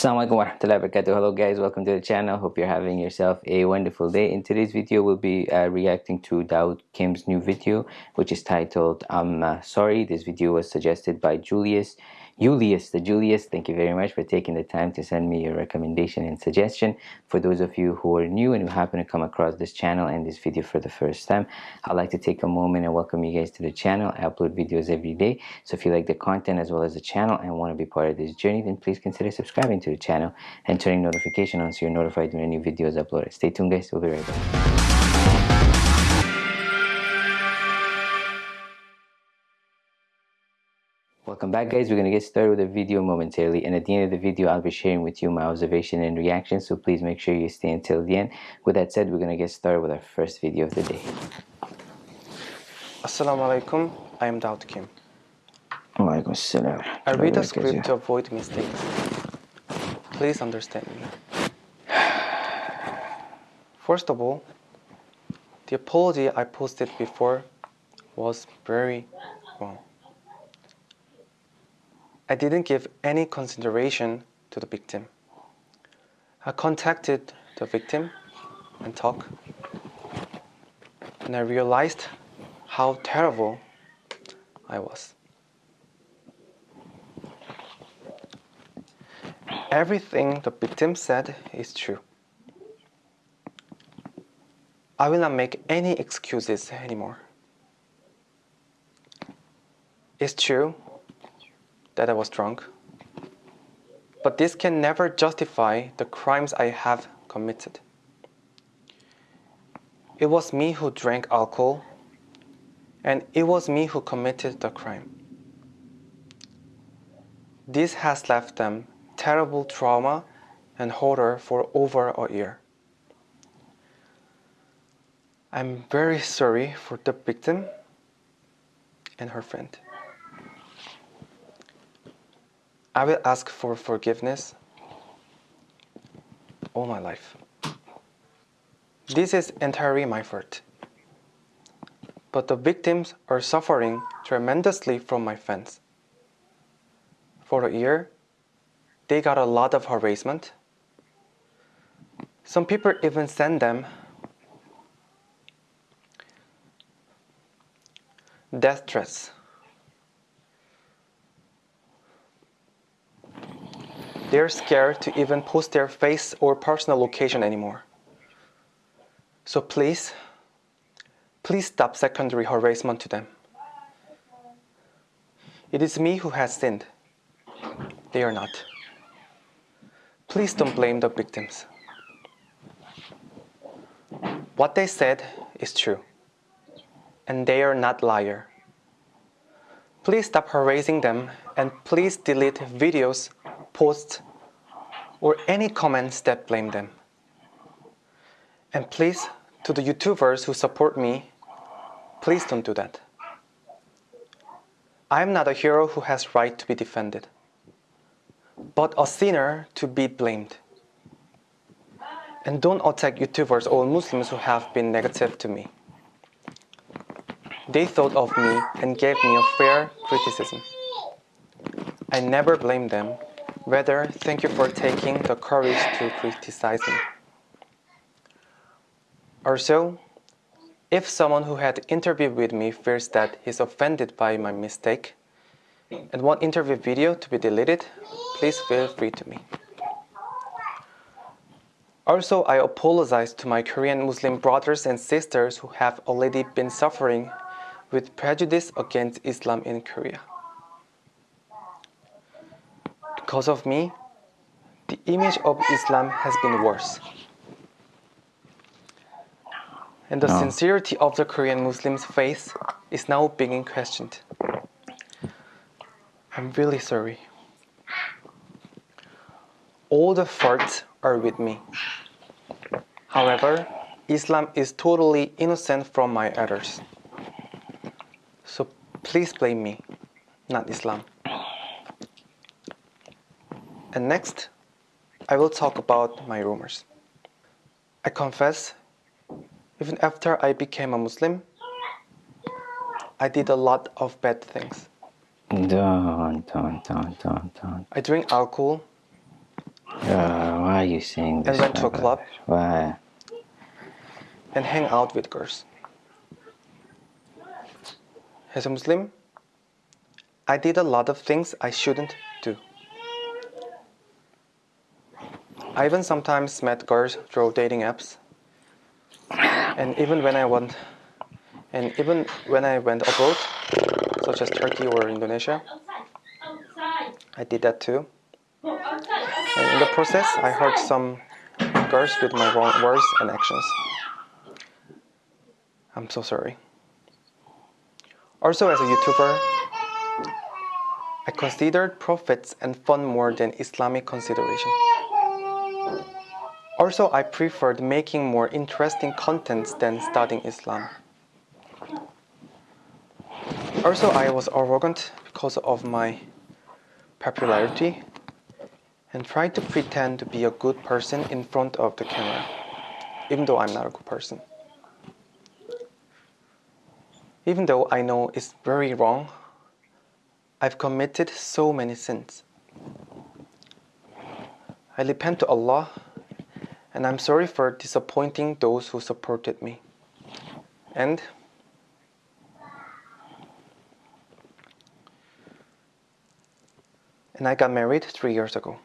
Assalamualaikum warahmatullahi wabarakatuh. Hello guys, welcome to the channel. Hope you're having yourself a wonderful day. In today's video, we'll be uh, reacting to Daud Kim's new video, which is titled I'm uh, Sorry. This video was suggested by Julius Julius, the Julius, thank you very much for taking the time to send me your recommendation and suggestion. For those of you who are new and who happen to come across this channel and this video for the first time, I'd like to take a moment and welcome you guys to the channel. I upload videos every day, so if you like the content as well as the channel and want to be part of this journey, then please consider subscribing to the channel and turning notification on so you're notified when a new video is uploaded. Stay tuned guys, we'll be right back. Welcome back guys, we're going to get started with the video momentarily and at the end of the video I'll be sharing with you my observation and reaction so please make sure you stay until the end. With that said, we're going to get started with our first video of the day. Assalamu alaikum, I am Daud Kim. Alaikum I read the script to avoid mistakes. Please understand me. First of all, the apology I posted before was very wrong. I didn't give any consideration to the victim. I contacted the victim and talked, and I realized how terrible I was. Everything the victim said is true. I will not make any excuses anymore. It's true that I was drunk. But this can never justify the crimes I have committed. It was me who drank alcohol, and it was me who committed the crime. This has left them terrible trauma and horror for over a year. I'm very sorry for the victim and her friend. I will ask for forgiveness all my life. This is entirely my fault. But the victims are suffering tremendously from my fence. For a year, they got a lot of harassment. Some people even send them death threats. They're scared to even post their face or personal location anymore. So please, please stop secondary harassment to them. It is me who has sinned. They are not. Please don't blame the victims. What they said is true, and they are not liar. Please stop harassing them and please delete videos posts, or any comments that blame them. And please, to the YouTubers who support me, please don't do that. I am not a hero who has right to be defended, but a sinner to be blamed. And don't attack YouTubers or Muslims who have been negative to me. They thought of me and gave me a fair criticism. I never blamed them Rather, thank you for taking the courage to criticize me. Also, if someone who had interviewed with me feels that he's offended by my mistake and want interview video to be deleted, please feel free to me. Also, I apologize to my Korean Muslim brothers and sisters who have already been suffering with prejudice against Islam in Korea. Because of me, the image of Islam has been worse. And the no. sincerity of the Korean Muslims' faith is now being questioned. I'm really sorry. All the faults are with me. However, Islam is totally innocent from my errors. So please blame me, not Islam. And next, I will talk about my rumors. I confess, even after I became a Muslim, I did a lot of bad things. Dun, dun, dun, dun, dun. I drink alcohol, Uh, why are you saying this? And went to a club. Why? and hang out with girls. As a Muslim, I did a lot of things I shouldn't do. I even sometimes met girls through dating apps. And even when I went and even when I went abroad, such as Turkey or Indonesia, I did that too. And in the process, I hurt some girls with my wrong words and actions. I'm so sorry. Also, as a YouTuber, I considered profits and fun more than Islamic consideration. Also, I preferred making more interesting contents than studying Islam. Also, I was arrogant because of my popularity and tried to pretend to be a good person in front of the camera, even though I'm not a good person. Even though I know it's very wrong, I've committed so many sins. I repent to Allah and I'm sorry for disappointing those who supported me. And and I got married 3 years ago.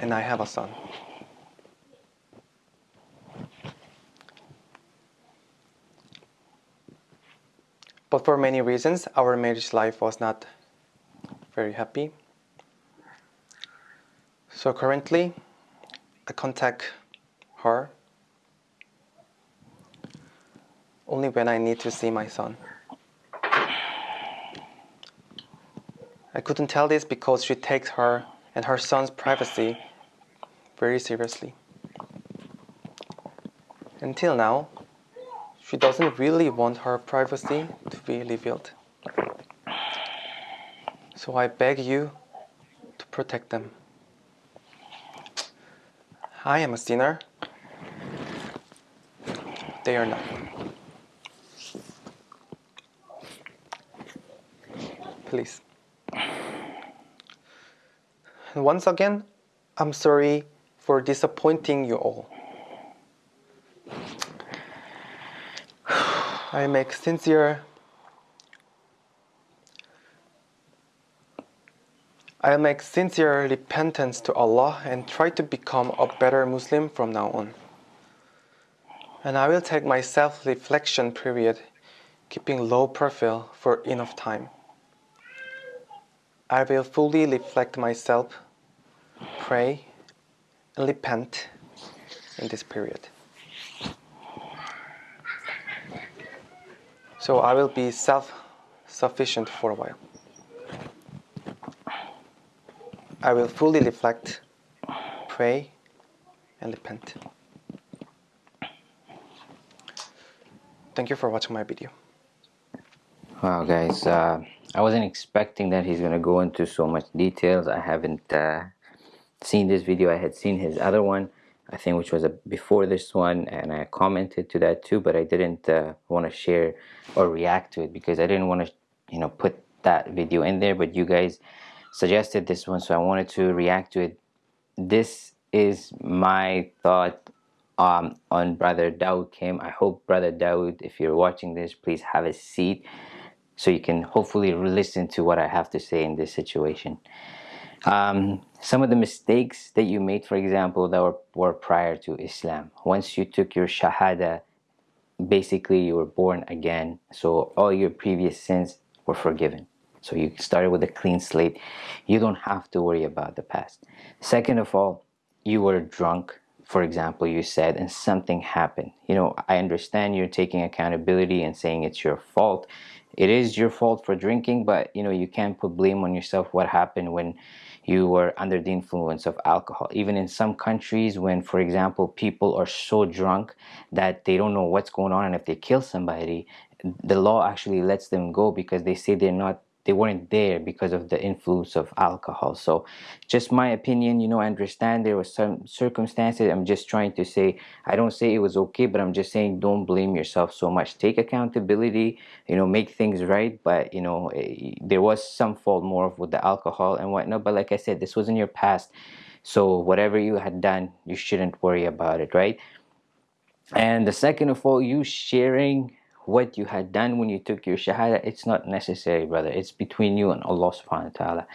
And I have a son. But for many reasons, our marriage life was not very happy. So currently, I contact her only when I need to see my son. I couldn't tell this because she takes her and her son's privacy very seriously. Until now, she doesn't really want her privacy to be revealed. So I beg you to protect them. I am a sinner. They are not. Please. And once again, I'm sorry for disappointing you all. I make sincere I make sincere repentance to Allah and try to become a better Muslim from now on. And I will take my self reflection period, keeping low profile for enough time. I will fully reflect myself, pray, and repent in this period. So I will be self sufficient for a while. I will fully reflect, pray, and repent. Thank you for watching my video. Wow, guys, uh, I wasn't expecting that he's gonna go into so much details. I haven't uh, seen this video. I had seen his other one, I think, which was a, before this one, and I commented to that too. But I didn't uh, want to share or react to it because I didn't want to, you know, put that video in there. But you guys suggested this one, so I wanted to react to it. This is my thought um, on Brother Dawood Kim. I hope Brother Dawood, if you're watching this, please have a seat so you can hopefully listen to what I have to say in this situation. Um, some of the mistakes that you made, for example, that were, were prior to Islam. Once you took your Shahada, basically you were born again. So all your previous sins were forgiven. So you started with a clean slate. You don't have to worry about the past. Second of all, you were drunk, for example, you said, and something happened. You know, I understand you're taking accountability and saying it's your fault. It is your fault for drinking, but you know, you can't put blame on yourself what happened when you were under the influence of alcohol. Even in some countries, when, for example, people are so drunk that they don't know what's going on, and if they kill somebody, the law actually lets them go because they say they're not they weren't there because of the influence of alcohol. So just my opinion you know I understand there was some circumstances. I'm just trying to say I don't say it was okay but I'm just saying don't blame yourself so much. Take accountability you know make things right. But you know eh, there was some fault more with the alcohol and whatnot. But like I said this was in your past. So whatever you had done you shouldn't worry about it right? And the second of all you sharing what you had done when you took your shahada it's not necessary brother. It's between you and Allah subhanahu wa ta'ala.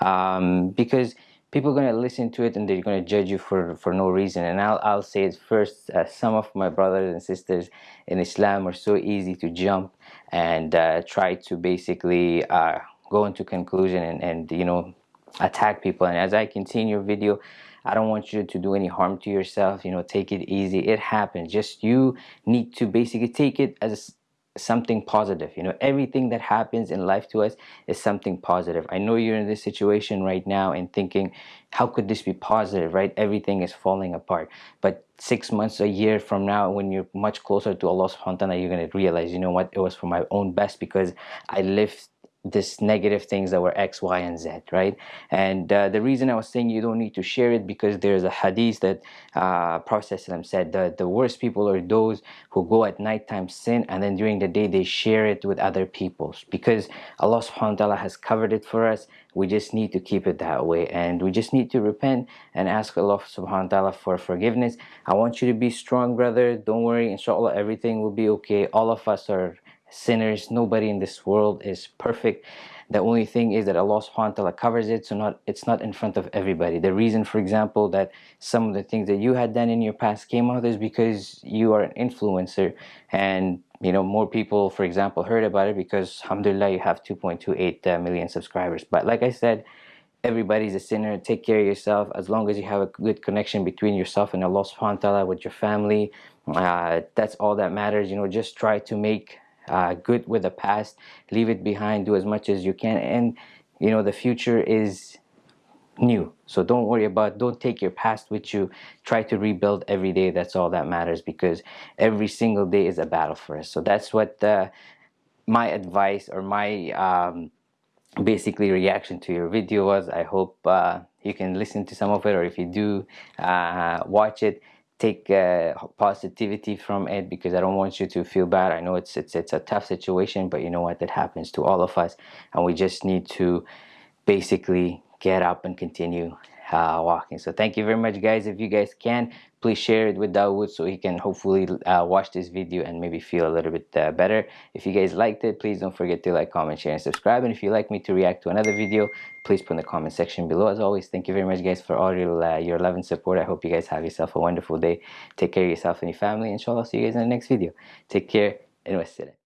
Um, because people are going to listen to it and they're going to judge you for for no reason. And I'll, I'll say it first uh, some of my brothers and sisters in Islam are so easy to jump and uh, try to basically uh, go into conclusion and, and you know attack people. And as I continue your video I don't want you to do any harm to yourself you know take it easy. It happens. Just you need to basically take it as something positive. You know everything that happens in life to us is something positive. I know you're in this situation right now and thinking how could this be positive right? Everything is falling apart. But six months a year from now when you're much closer to Allah subhanahu wa ta'ala you're going to realize you know what? It was for my own best because I lived this negative things that were X, Y, and Z, right? And uh, the reason I was saying you don't need to share it because there's a hadith that uh, Prophet said that the worst people are those who go at nighttime sin and then during the day they share it with other people because Allah subhanahu wa ta'ala has covered it for us. We just need to keep it that way and we just need to repent and ask Allah subhanahu wa ta'ala for forgiveness. I want you to be strong, brother. Don't worry, inshallah, everything will be okay. All of us are sinners nobody in this world is perfect. The only thing is that Allah subhanahu wa ta'ala covers it so not it's not in front of everybody. The reason for example that some of the things that you had done in your past came out is because you are an influencer and you know more people for example heard about it because alhamdulillah you have 2.28 uh, subscribers. But like I said everybody's a sinner. Take care of yourself. As long as you have a good connection between yourself and Allah subhanahu wa ta'ala with your family uh, that's all that matters. You know just try to make uh, good with the past leave it behind do as much as you can and you know the future is new. So don't worry about don't take your past with you. Try to rebuild every day that's all that matters because every single day is a battle for us. So that's what uh, my advice or my um, basically reaction to your video was. I hope uh, you can listen to some of it or if you do uh, watch it take uh, positivity from it because I don't want you to feel bad. I know it's it's it's a tough situation, but you know what? It happens to all of us, and we just need to basically get up and continue uh, walking. So thank you very much, guys. If you guys can, please share it with Dawood so he can hopefully uh, watch this video and maybe feel a little bit uh, better. If you guys liked it, please don't forget to like, comment, share, and subscribe. And if you'd like me to react to another video, please put in the comment section below. As always, thank you very much, guys, for all your, uh, your love and support. I hope you guys have yourself a wonderful day. Take care of yourself and your family. Inshallah, I'll see you guys in the next video. Take care and wassalam.